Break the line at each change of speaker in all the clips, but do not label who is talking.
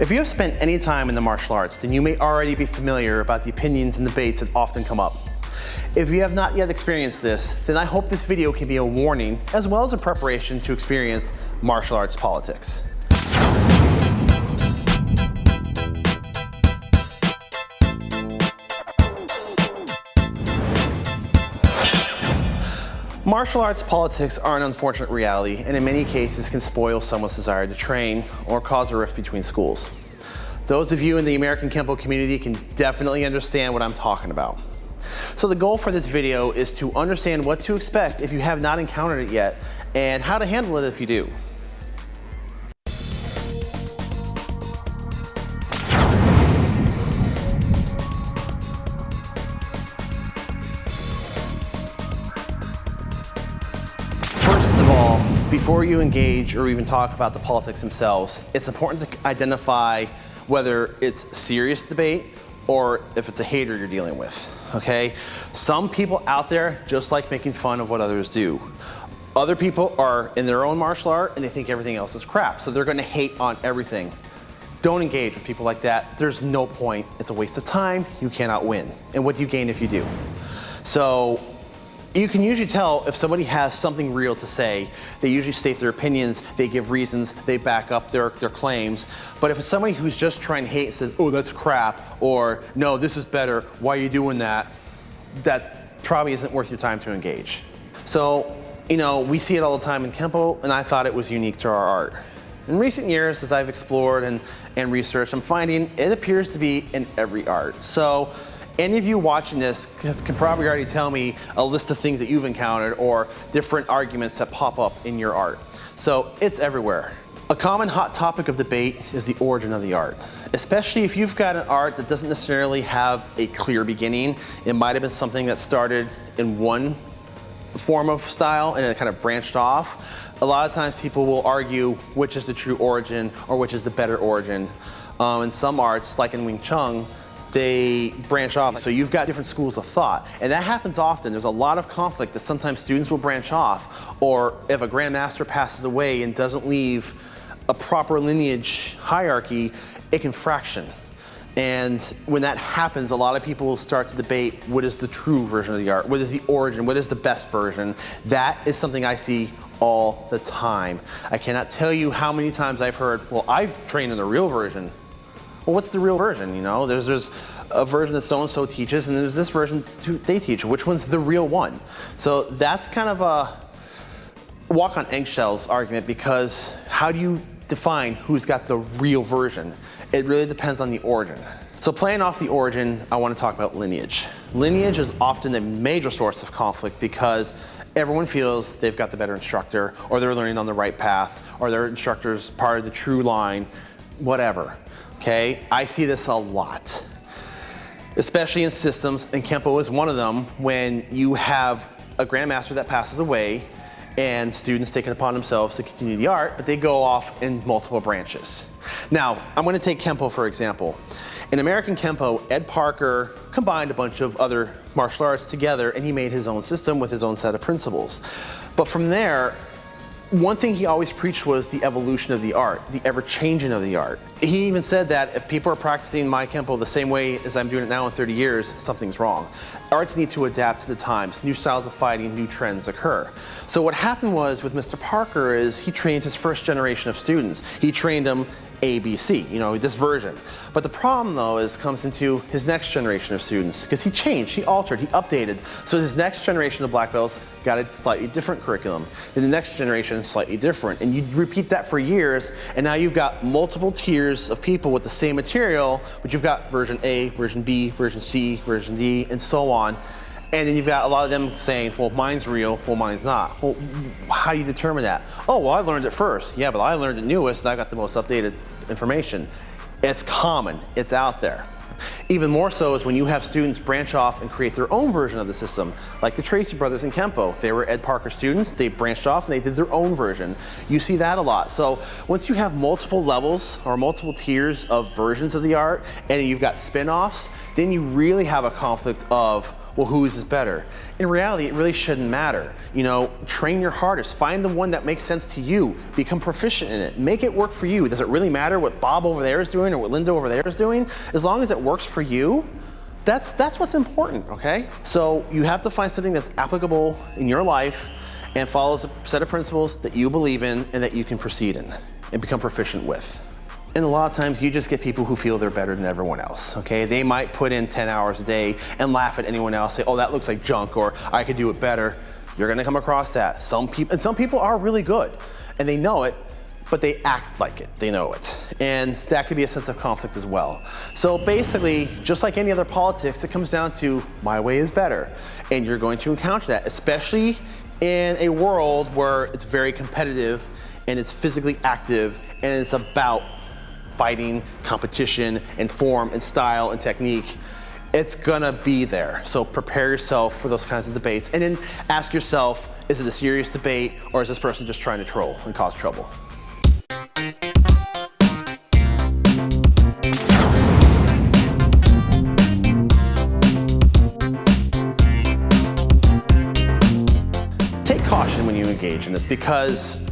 If you have spent any time in the martial arts, then you may already be familiar about the opinions and debates that often come up. If you have not yet experienced this, then I hope this video can be a warning as well as a preparation to experience martial arts politics. Martial arts politics are an unfortunate reality and in many cases can spoil someone's desire to train or cause a rift between schools. Those of you in the American Kempo community can definitely understand what I'm talking about. So the goal for this video is to understand what to expect if you have not encountered it yet and how to handle it if you do. Before you engage or even talk about the politics themselves, it's important to identify whether it's serious debate or if it's a hater you're dealing with, okay? Some people out there just like making fun of what others do. Other people are in their own martial art and they think everything else is crap, so they're gonna hate on everything. Don't engage with people like that. There's no point. It's a waste of time. You cannot win. And what do you gain if you do? So you can usually tell if somebody has something real to say. They usually state their opinions, they give reasons, they back up their, their claims. But if it's somebody who's just trying to hate and says, oh, that's crap, or no, this is better, why are you doing that? That probably isn't worth your time to engage. So, you know, we see it all the time in Kempo, and I thought it was unique to our art. In recent years, as I've explored and, and researched, I'm finding it appears to be in every art. So any of you watching this can probably already tell me a list of things that you've encountered or different arguments that pop up in your art. So it's everywhere. A common hot topic of debate is the origin of the art, especially if you've got an art that doesn't necessarily have a clear beginning. It might have been something that started in one form of style and it kind of branched off. A lot of times people will argue which is the true origin or which is the better origin. Um, in some arts, like in Wing Chun, they branch off. So you've got different schools of thought. And that happens often. There's a lot of conflict that sometimes students will branch off. Or if a grandmaster passes away and doesn't leave a proper lineage hierarchy, it can fraction. And when that happens, a lot of people will start to debate what is the true version of the art, what is the origin, what is the best version. That is something I see all the time. I cannot tell you how many times I've heard, well, I've trained in the real version well, what's the real version? You know, there's there's a version that so-and-so teaches, and there's this version they teach. Which one's the real one? So that's kind of a walk on eggshells argument because how do you define who's got the real version? It really depends on the origin. So playing off the origin, I want to talk about lineage. Lineage is often a major source of conflict because everyone feels they've got the better instructor, or they're learning on the right path, or their instructor's part of the true line, whatever okay? I see this a lot, especially in systems, and Kempo is one of them, when you have a grandmaster that passes away and students take it upon themselves to continue the art, but they go off in multiple branches. Now, I'm gonna take Kempo for example. In American Kempo, Ed Parker combined a bunch of other martial arts together and he made his own system with his own set of principles. But from there, one thing he always preached was the evolution of the art, the ever-changing of the art. He even said that if people are practicing my Kempo the same way as I'm doing it now in 30 years, something's wrong. Arts need to adapt to the times. New styles of fighting, new trends occur. So what happened was with Mr. Parker is he trained his first generation of students. He trained them ABC, you know, this version. But the problem though is comes into his next generation of students because he changed, he altered, he updated. So his next generation of black belts got a slightly different curriculum. Then the next generation, slightly different. And you repeat that for years and now you've got multiple tiers of people with the same material, but you've got version A, version B, version C, version D, and so on. And then you've got a lot of them saying, well, mine's real, well, mine's not. Well, how do you determine that? Oh, well, I learned it first. Yeah, but I learned it newest and I got the most updated information. It's common, it's out there. Even more so is when you have students branch off and create their own version of the system, like the Tracy brothers in Kempo. They were Ed Parker students, they branched off and they did their own version. You see that a lot. So once you have multiple levels or multiple tiers of versions of the art and you've got spin-offs, then you really have a conflict of well, whose is better? In reality, it really shouldn't matter. You know, train your hardest. Find the one that makes sense to you. Become proficient in it. Make it work for you. Does it really matter what Bob over there is doing or what Linda over there is doing? As long as it works for you, that's, that's what's important, okay? So you have to find something that's applicable in your life and follows a set of principles that you believe in and that you can proceed in and become proficient with. And a lot of times you just get people who feel they're better than everyone else, okay? They might put in 10 hours a day and laugh at anyone else, say, oh, that looks like junk, or I could do it better. You're gonna come across that. Some people, and some people are really good, and they know it, but they act like it, they know it. And that could be a sense of conflict as well. So basically, just like any other politics, it comes down to my way is better. And you're going to encounter that, especially in a world where it's very competitive and it's physically active and it's about fighting, competition, and form, and style, and technique, it's gonna be there. So prepare yourself for those kinds of debates. And then ask yourself, is it a serious debate, or is this person just trying to troll and cause trouble? Take caution when you engage in this because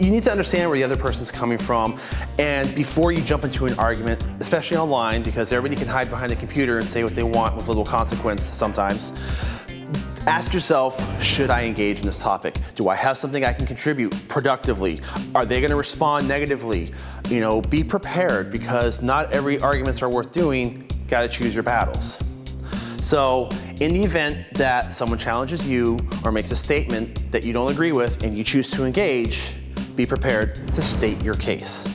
you need to understand where the other person's coming from and before you jump into an argument, especially online because everybody can hide behind a computer and say what they want with little consequence sometimes, ask yourself, should I engage in this topic? Do I have something I can contribute productively? Are they gonna respond negatively? You know, be prepared because not every arguments are worth doing, gotta choose your battles. So in the event that someone challenges you or makes a statement that you don't agree with and you choose to engage, be prepared to state your case.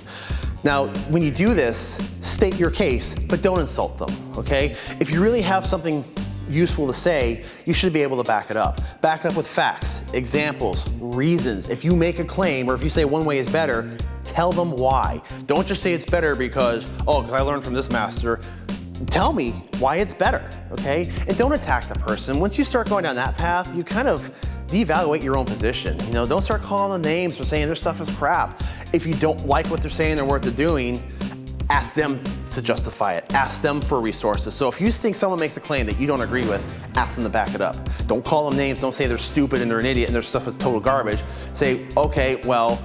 Now, when you do this, state your case, but don't insult them, okay? If you really have something useful to say, you should be able to back it up. Back it up with facts, examples, reasons. If you make a claim or if you say one way is better, tell them why. Don't just say it's better because, oh, because I learned from this master. Tell me why it's better, okay? And don't attack the person. Once you start going down that path, you kind of devaluate your own position. You know, don't start calling them names or saying their stuff is crap. If you don't like what they're saying or what they're doing, ask them to justify it. Ask them for resources. So if you think someone makes a claim that you don't agree with, ask them to back it up. Don't call them names. Don't say they're stupid and they're an idiot and their stuff is total garbage. Say, okay, well,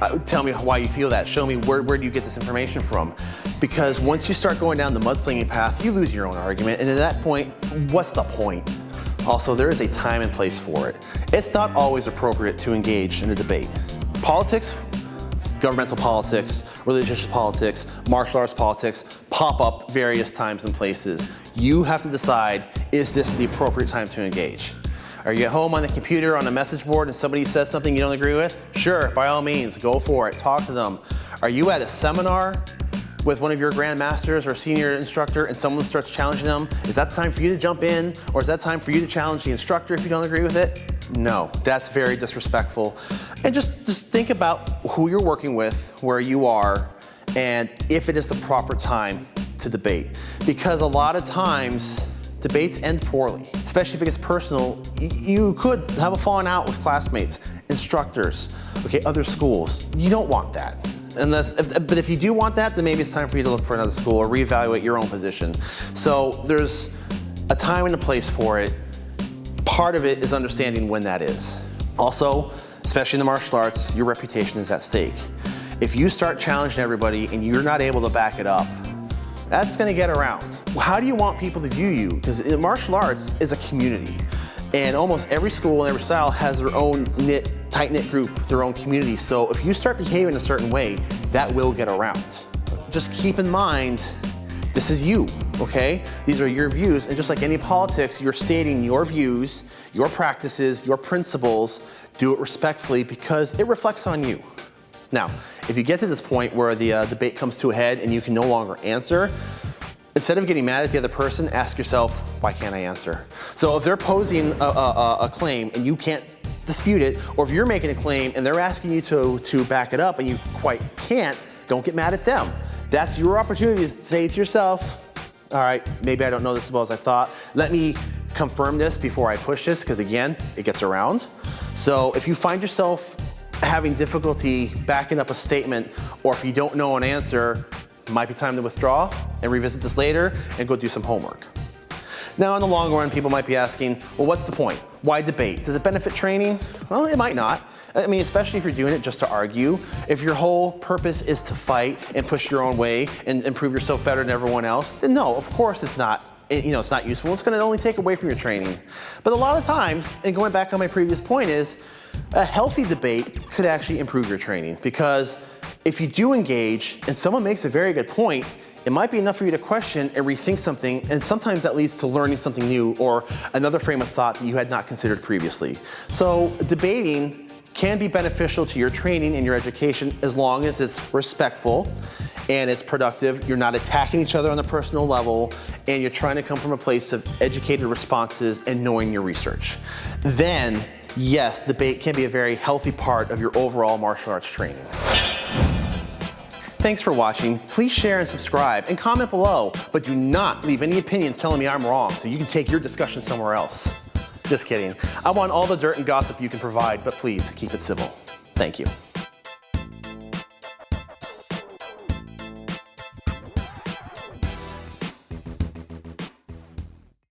uh, tell me why you feel that. Show me where, where do you get this information from? Because once you start going down the mudslinging path, you lose your own argument. And at that point, what's the point? Also, there is a time and place for it. It's not always appropriate to engage in a debate. Politics, governmental politics, religious politics, martial arts politics pop up various times and places. You have to decide, is this the appropriate time to engage? Are you at home on the computer on a message board and somebody says something you don't agree with? Sure, by all means, go for it, talk to them. Are you at a seminar with one of your grandmasters or senior instructor and someone starts challenging them, is that the time for you to jump in? Or is that time for you to challenge the instructor if you don't agree with it? No, that's very disrespectful. And just, just think about who you're working with, where you are, and if it is the proper time to debate. Because a lot of times, debates end poorly, especially if it gets personal. You could have a falling out with classmates, instructors, okay, other schools. You don't want that. Unless, if, but if you do want that, then maybe it's time for you to look for another school or reevaluate your own position. So there's a time and a place for it. Part of it is understanding when that is. Also, especially in the martial arts, your reputation is at stake. If you start challenging everybody and you're not able to back it up, that's gonna get around. How do you want people to view you? Because martial arts is a community. And almost every school and every style has their own knit, tight-knit group, their own community. So if you start behaving a certain way, that will get around. Just keep in mind, this is you, okay? These are your views, and just like any politics, you're stating your views, your practices, your principles, do it respectfully because it reflects on you. Now, if you get to this point where the uh, debate comes to a head and you can no longer answer, Instead of getting mad at the other person, ask yourself, why can't I answer? So if they're posing a, a, a, claim and you can't dispute it, or if you're making a claim and they're asking you to, to back it up and you quite can't, don't get mad at them. That's your opportunity to say to yourself, all right, maybe I don't know this as well as I thought. Let me confirm this before I push this, because again, it gets around. So if you find yourself having difficulty backing up a statement, or if you don't know an answer, might be time to withdraw and revisit this later and go do some homework. Now in the long run, people might be asking, well, what's the point? Why debate? Does it benefit training? Well, it might not. I mean, especially if you're doing it just to argue. If your whole purpose is to fight and push your own way and, and prove yourself better than everyone else, then no, of course it's not eh, you know, it's not useful. It's going to only take away from your training. But a lot of times, and going back on my previous point is, a healthy debate could actually improve your training because if you do engage and someone makes a very good point, it might be enough for you to question and rethink something, and sometimes that leads to learning something new or another frame of thought that you had not considered previously. So debating can be beneficial to your training and your education as long as it's respectful and it's productive. You're not attacking each other on a personal level and you're trying to come from a place of educated responses and knowing your research. Then, yes, debate can be a very healthy part of your overall martial arts training. Thanks for watching. Please share and subscribe and comment below, but do not leave any opinions telling me I'm wrong so you can take your discussion somewhere else. Just kidding. I want all the dirt and gossip you can provide, but please keep it civil. Thank you.